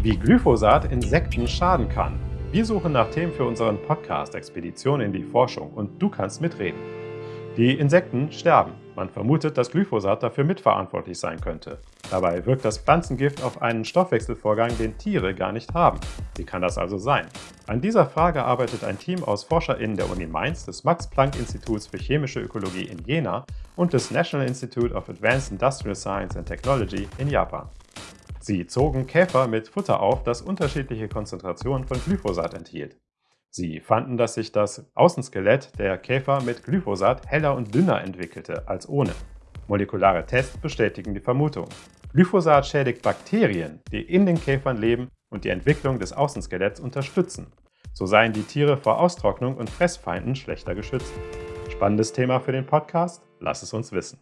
Wie Glyphosat Insekten schaden kann. Wir suchen nach Themen für unseren Podcast Expedition in die Forschung und du kannst mitreden. Die Insekten sterben. Man vermutet, dass Glyphosat dafür mitverantwortlich sein könnte. Dabei wirkt das Pflanzengift auf einen Stoffwechselvorgang, den Tiere gar nicht haben. Wie kann das also sein? An dieser Frage arbeitet ein Team aus ForscherInnen der Uni Mainz, des Max-Planck-Instituts für chemische Ökologie in Jena und des National Institute of Advanced Industrial Science and Technology in Japan. Sie zogen Käfer mit Futter auf, das unterschiedliche Konzentrationen von Glyphosat enthielt. Sie fanden, dass sich das Außenskelett der Käfer mit Glyphosat heller und dünner entwickelte als ohne. Molekulare Tests bestätigen die Vermutung. Glyphosat schädigt Bakterien, die in den Käfern leben und die Entwicklung des Außenskeletts unterstützen. So seien die Tiere vor Austrocknung und Fressfeinden schlechter geschützt. Spannendes Thema für den Podcast? Lass es uns wissen.